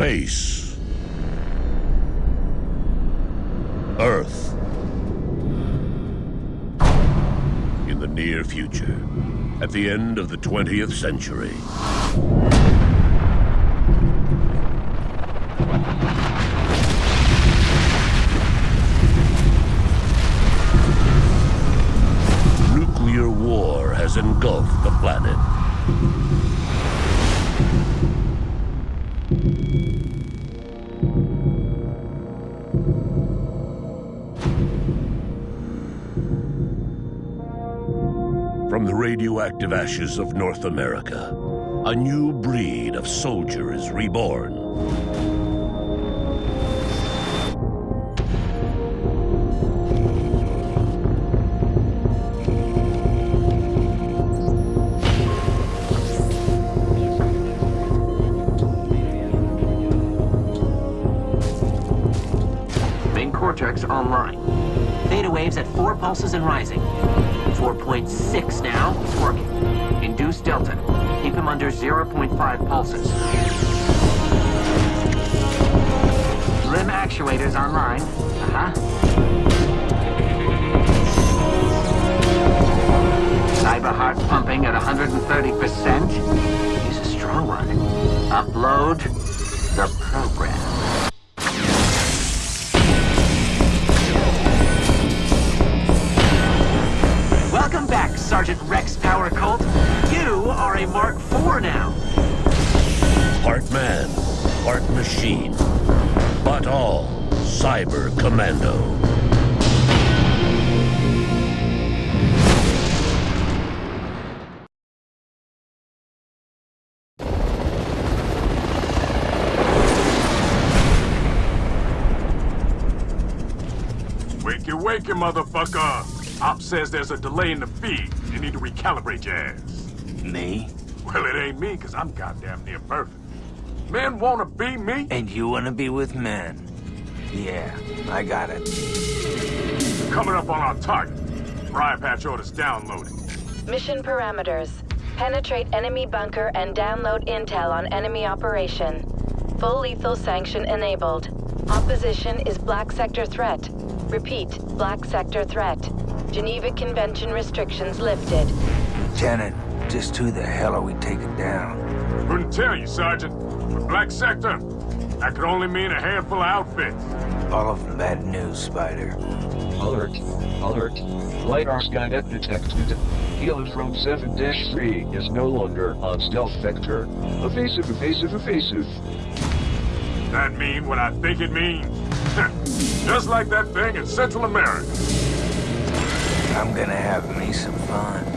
Space. Earth. In the near future, at the end of the 20th century. Radioactive ashes of North America, a new breed of soldier is reborn. Main cortex online. Theta waves at 4 pulses and rising. 4.6 now, it's working. Induce delta. Keep him under 0.5 pulses. Limb actuators online. Uh-huh. Cyber heart pumping at 130%. He's a strong one. Upload Cyber Commando. Wakey, wakey, motherfucker! Op says there's a delay in the feed. You need to recalibrate your ass. Me? Well, it ain't me, because I'm goddamn near perfect. Men wanna be me? And you wanna be with men? Yeah, I got it. Coming up on our target. Briar Patch orders downloaded. Mission parameters. Penetrate enemy bunker and download intel on enemy operation. Full lethal sanction enabled. Opposition is Black Sector threat. Repeat, Black Sector threat. Geneva Convention restrictions lifted. Janet, just who the hell are we taking down? Couldn't tell you, Sergeant. But Black Sector, that could only mean a handful of outfits. All of them bad news, Spider. Alert. Alert. LiDAR Skynet detected. Heliotrone 7-3 is no longer on stealth vector. Evasive, evasive, evasive. That mean what I think it means? Just like that thing in Central America. I'm gonna have me some fun.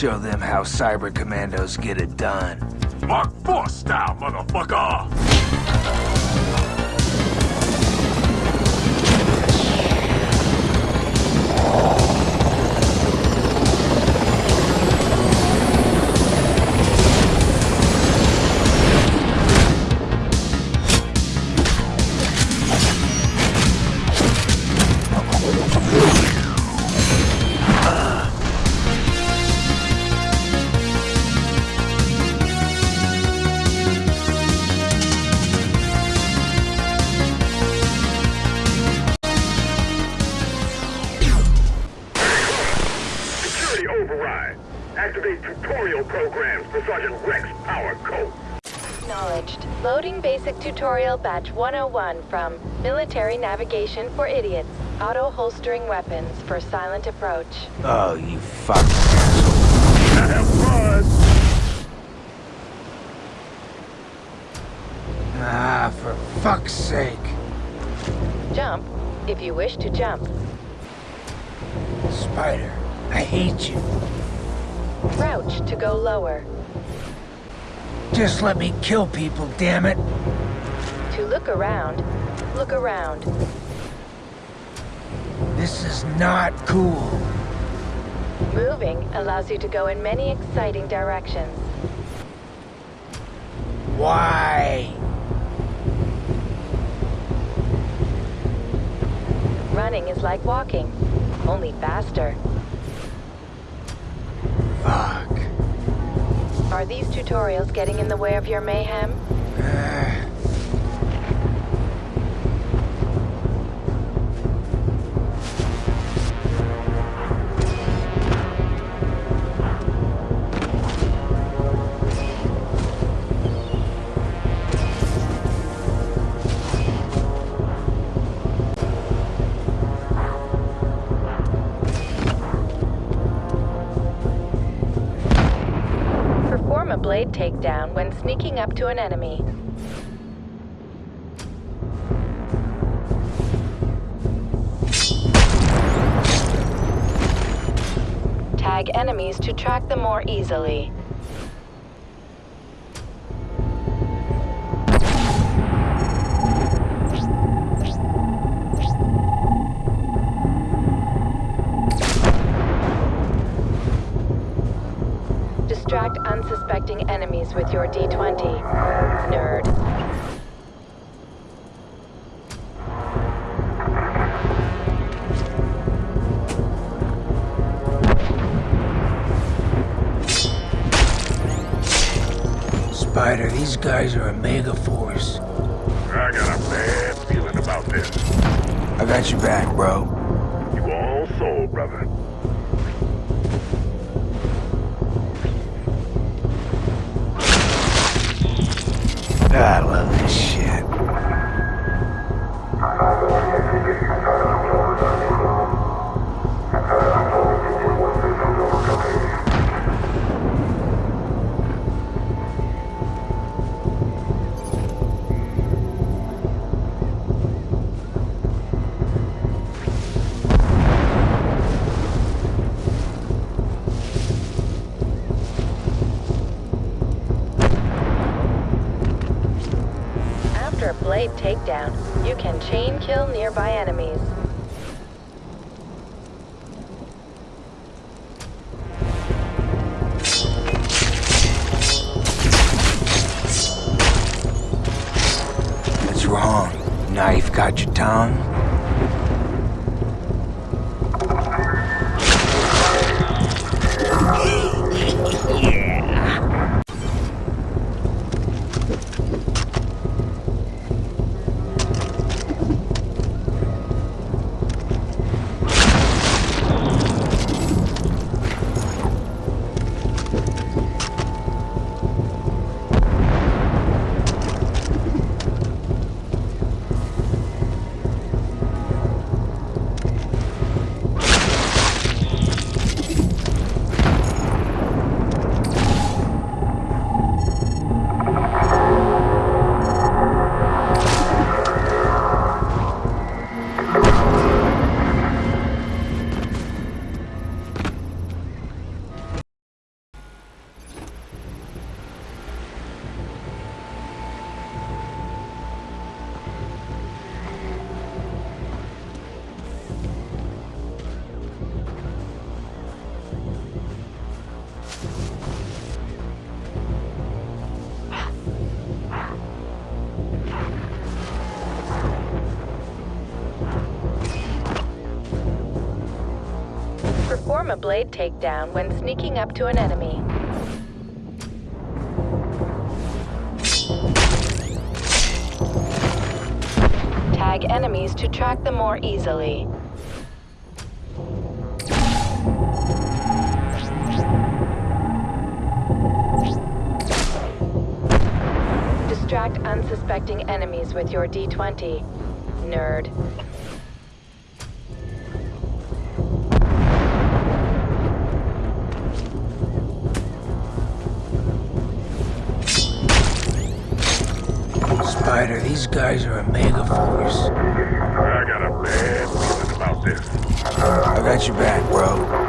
Show them how Cyber Commandos get it done. Mark 4 style, motherfucker! Activate tutorial programs for Sergeant Rex Power Colt. Acknowledged. Loading basic tutorial batch 101 from Military Navigation for Idiots. Auto holstering weapons for silent approach. Oh, you fucking asshole. ah, for fuck's sake. Jump, if you wish to jump. Spider, I hate you. Crouch to go lower. Just let me kill people, damn it. To look around, look around. This is not cool. Moving allows you to go in many exciting directions. Why? Running is like walking, only faster. Fuck. Are these tutorials getting in the way of your mayhem? Eh. Blade takedown when sneaking up to an enemy. Tag enemies to track them more easily. Spider, these guys are Omega Force. I got a bad feeling about this. I got your back, bro. You all sold, brother. I love this can chain kill nearby enemies. What's wrong? Knife got your tongue? A blade takedown when sneaking up to an enemy. Tag enemies to track them more easily. Distract unsuspecting enemies with your D20. Nerd. These guys are Omega Force. I got a bad feeling about this. I got your back, bro.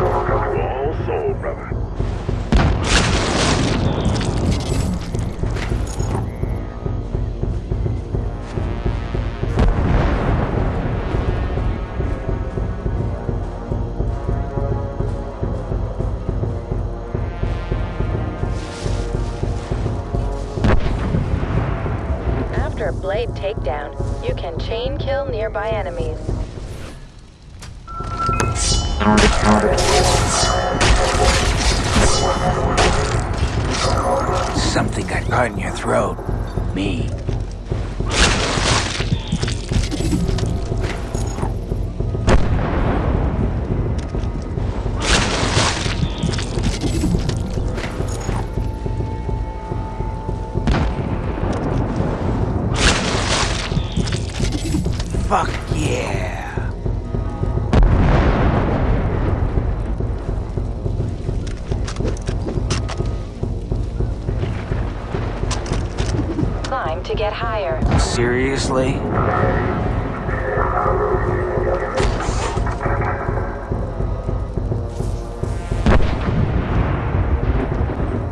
Takedown, you can chain kill nearby enemies. Something got caught in your throat. Me. To get higher. Seriously?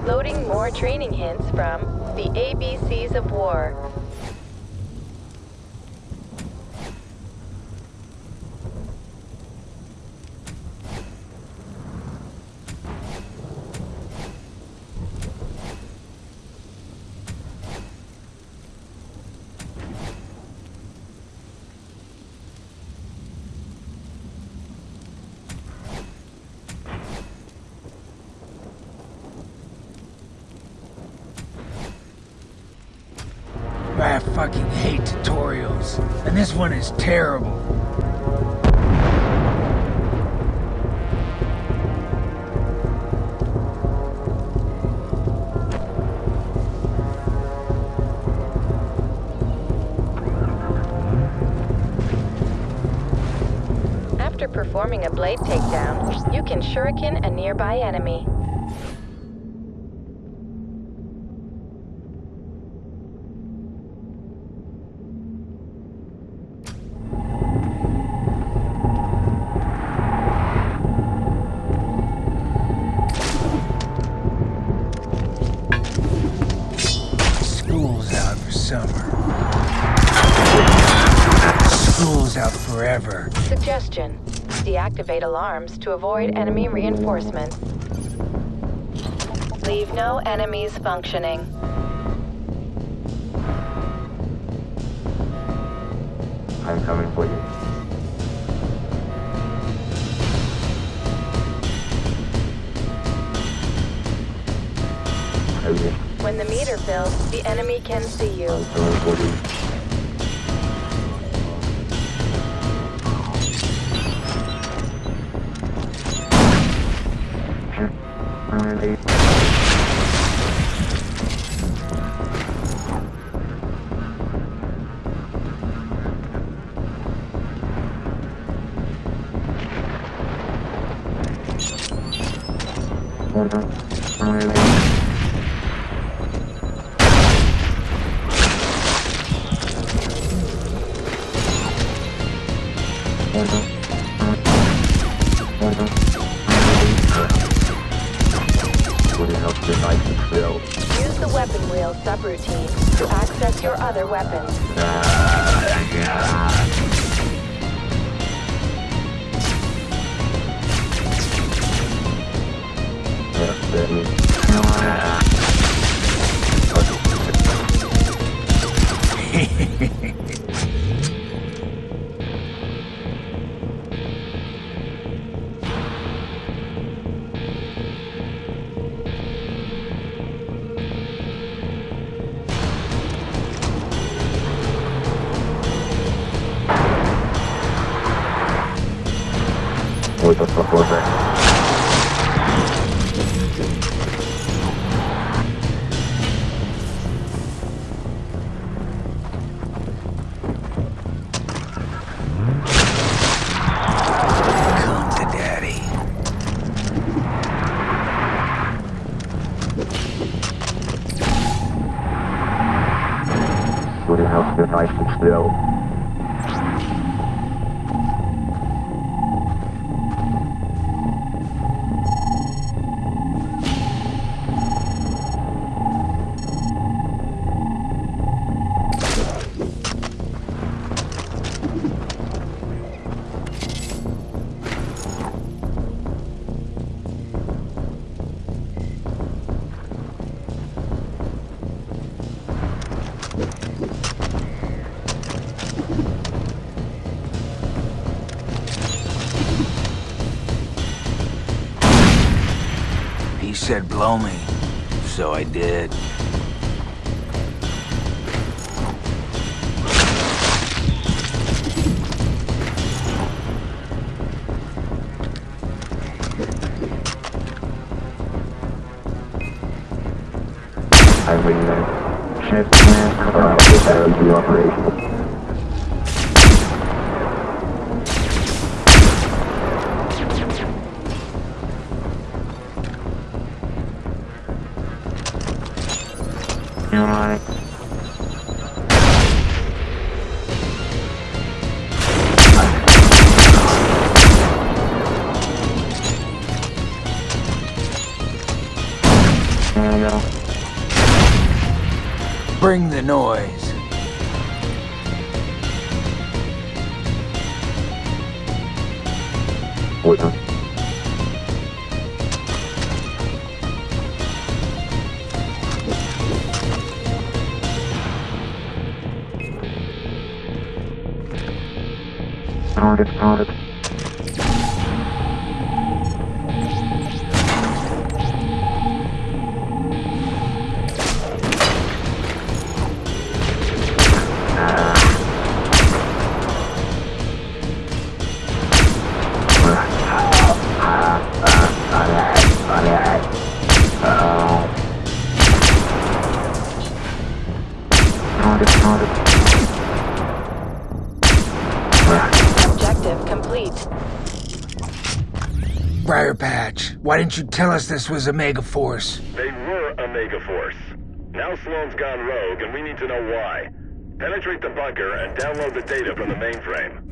Loading more training hints from The ABCs of War. Terrible. After performing a blade takedown, you can shuriken a nearby enemy. Deactivate alarms to avoid enemy reinforcements. Leave no enemies functioning. I'm coming for you. When the meter fills, the enemy can see you. I'm coming for you. Been said blow me, so I did. I bring that. Shift plan this area operation. Noise. With them. Found didn't you tell us this was Omega Force? They were Omega Force. Now Sloan's gone rogue, and we need to know why. Penetrate the bunker and download the data from the mainframe.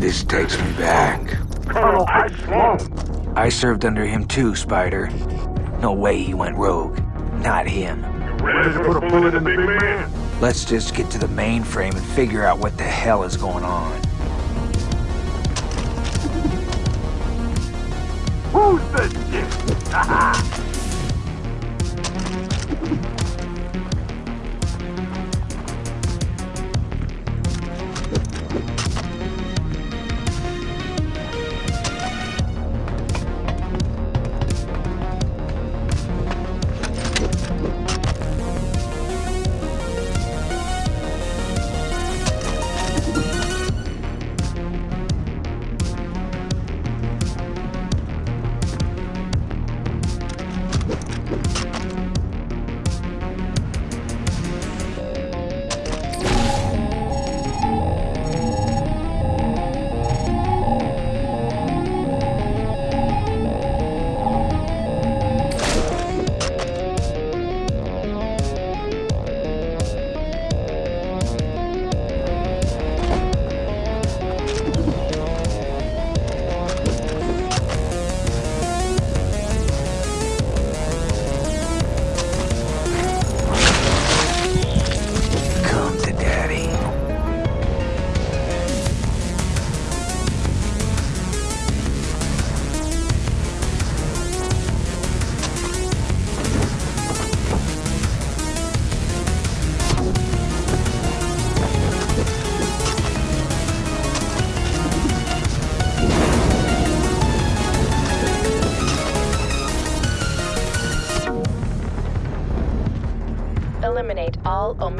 This takes me back. Colonel Ike Sloan. I served under him too, Spider. No way he went rogue. Not him. Ready to put a bullet in the big man? Let's just get to the mainframe and figure out what the hell is going on. Who's the shit?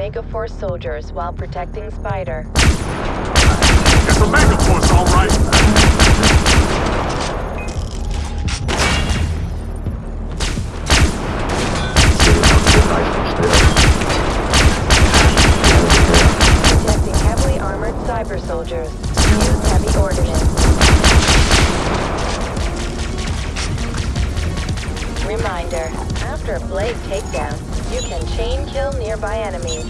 Omega Force soldiers while protecting Spider. It's Omega Force, all right. Detecting heavily armored cyber soldiers. Use heavy ordnance. Reminder, after a Blade takedown. You can chain kill nearby enemies.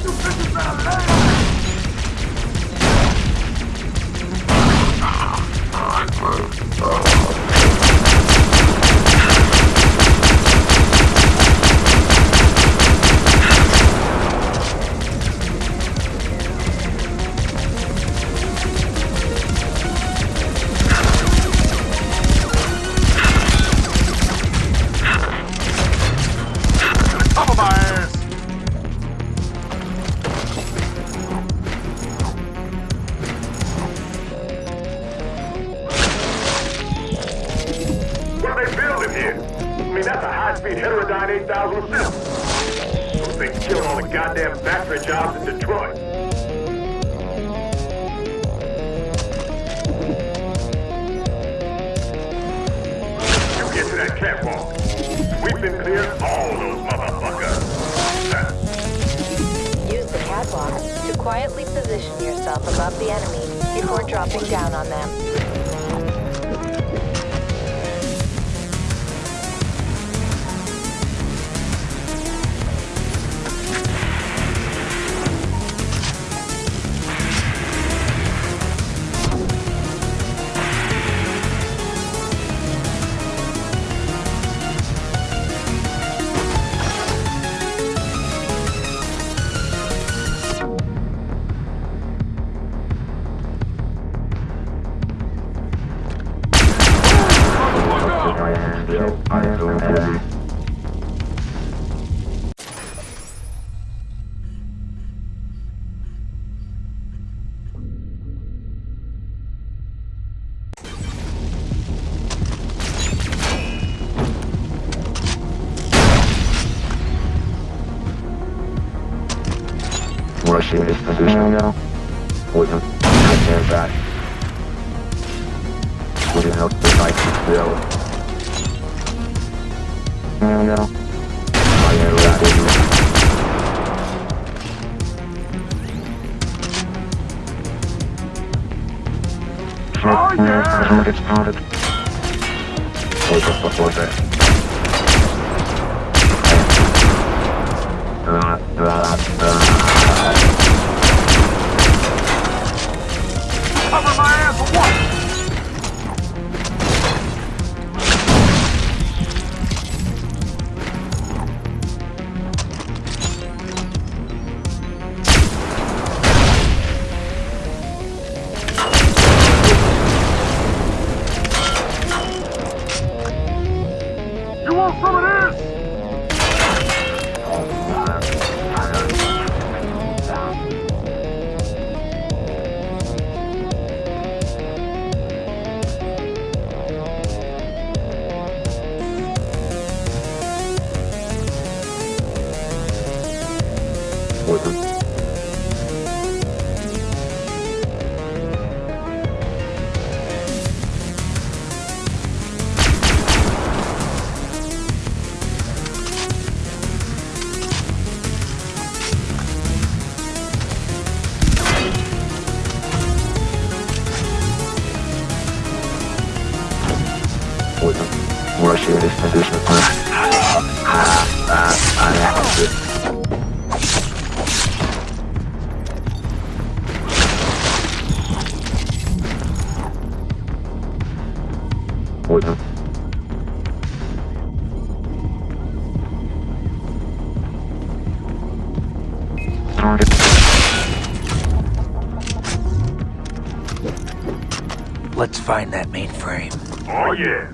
Get to that catwalk. We've been cleared all those motherfuckers. Use the catwalk to quietly position yourself above the enemy before dropping down on them. Rushing this position now. William, stand back. William, help the knife still. No, no. I am ready. Oh, yeah! Get started. Wait up before that. find that mainframe. Oh yeah.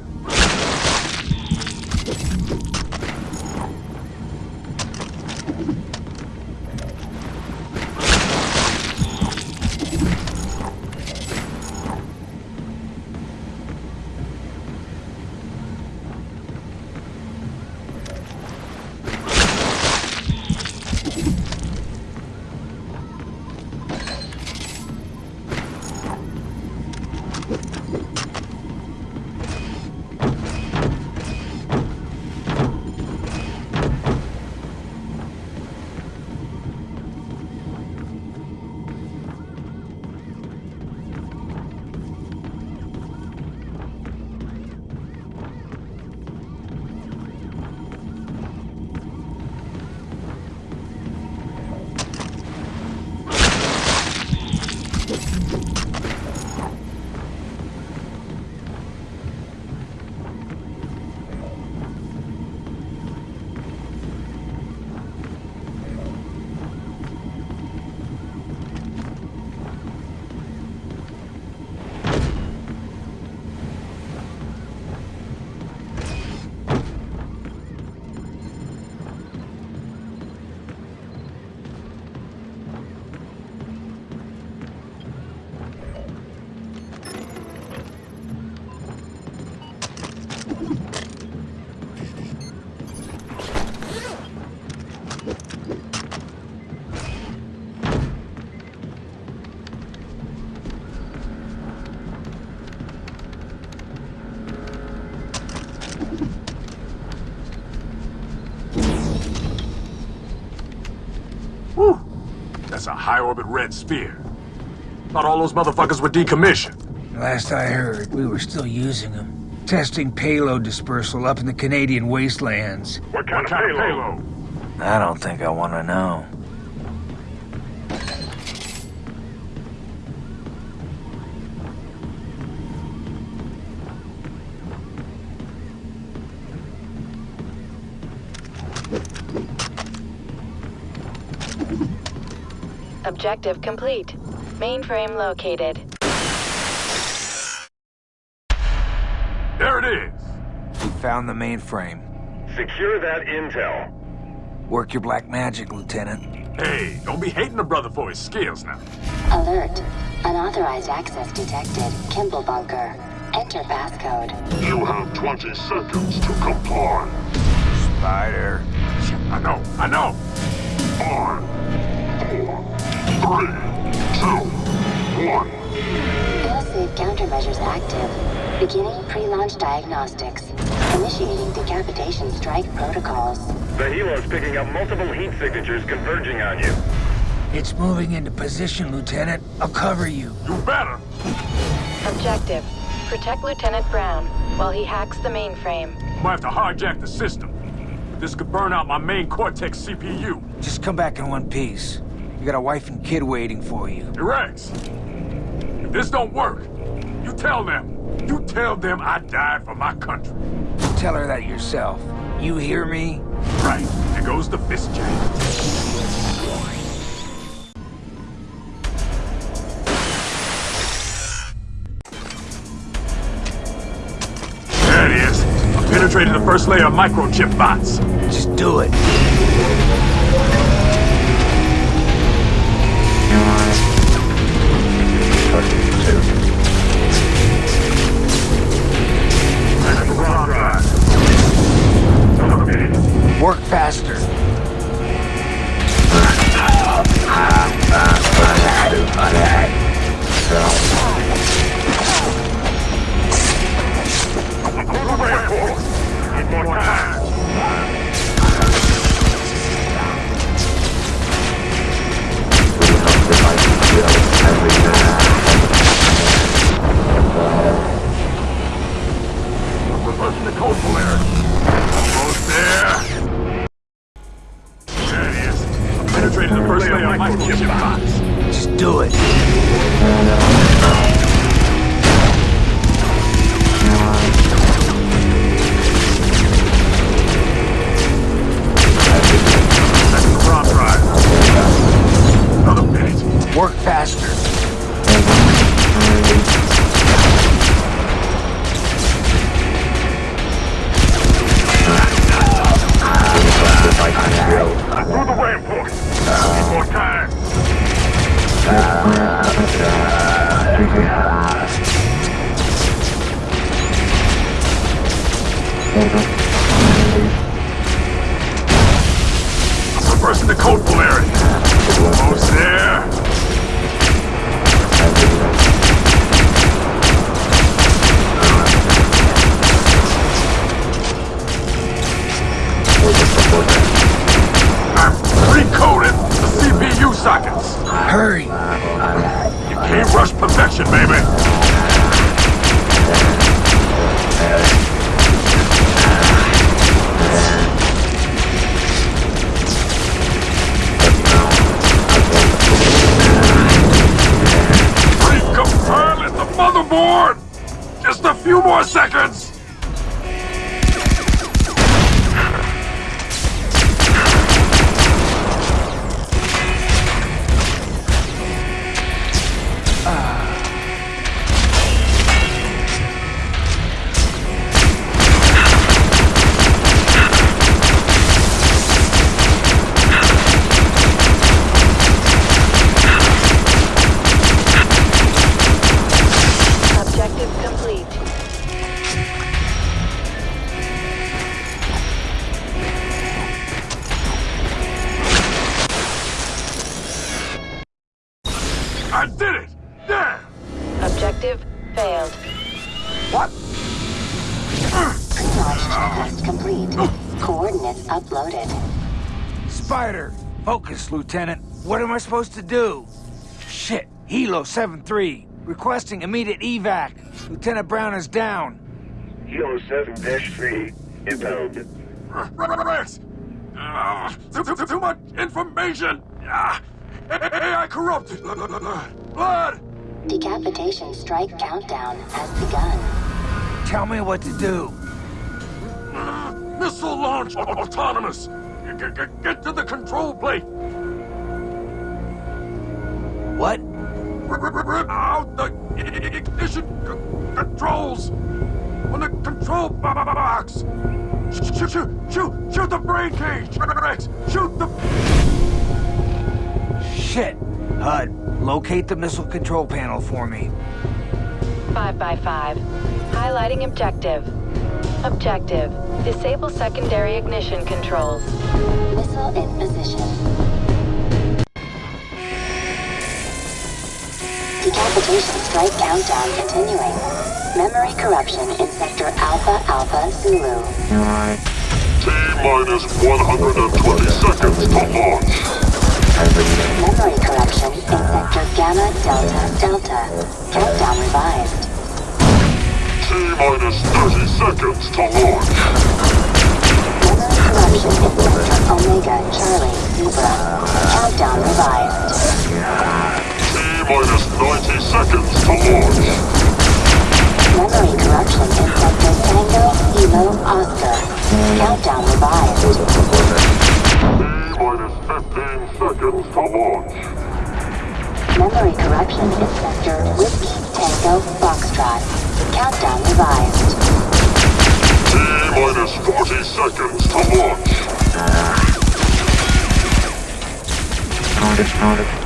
That's a high-orbit red spear. Thought all those motherfuckers were decommissioned. Last I heard, we were still using them. Testing payload dispersal up in the Canadian wastelands. What kind, What kind of payload? I don't think I want to know. Objective complete. Mainframe located. There it is. We found the mainframe. Secure that intel. Work your black magic, Lieutenant. Hey, don't be hating a brother for his skills now. Alert. Unauthorized access detected. Kimball bunker. Enter passcode. You have 20 seconds to comply. Spider. I know, I know. Five, four, three, two, one. Failsafe countermeasures active. Beginning pre-launch diagnostics. Initiating decapitation strike protocols. The helo's picking up multiple heat signatures converging on you. It's moving into position, Lieutenant. I'll cover you. You better. Objective. Protect Lieutenant Brown while he hacks the mainframe. Might have to hijack the system. This could burn out my main Cortex CPU. Just come back in one piece. You got a wife and kid waiting for you. Hey, Rex, if this don't work, you tell them. You tell them I died for my country. Tell her that yourself. You hear me? Right, there goes the fist jam. There it is. I penetrated the first layer of microchip bots. Just do it. Faster. Time. Pre-launch checklist complete. Coordinates uploaded. Spider, Focus, Lieutenant. What am I supposed to do? Shit. Hilo 7-3. Requesting immediate evac. Lieutenant Brown is down. Hilo 7-3, inbound. Rex! Uh, too, too, too much information! Uh, AI corrupted! Blood! Decapitation strike countdown has begun. Tell me what to do. Uh, missile launch autonomous! Get, get, get to the control plate! What? Rip out the ignition controls! On the control box! Shoot, shoot, shoot, shoot the brain cage! Rex, shoot the... Shit! HUD, locate the missile control panel for me. 5 by 5 Highlighting objective. Objective. Disable secondary ignition controls. Missile in position. Decapitation strike countdown continuing. Memory corruption in sector Alpha Alpha Zulu. T-minus 120 seconds to launch. Memory corruption in sector Gamma Delta Delta. Countdown revised. T-minus 30 seconds to launch. Memory corruption in sector Omega Charlie Zebra. Countdown revised. T-minus 90 seconds to launch. Memory corruption detected Tango Kilo Oscar. Countdown revised. T-minus 15 seconds to launch. Memory corruption sector Whiskey Tango Foxtrot. Countdown revised. T-minus 40 seconds to launch. Ignition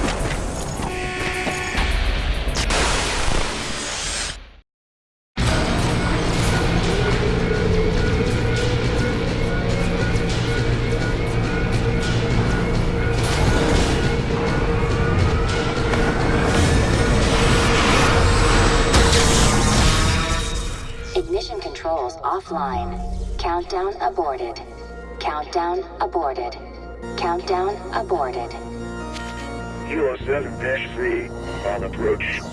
offline. Countdown aborted. Countdown aborted. Countdown aborted. Hilo 7-3, on approach.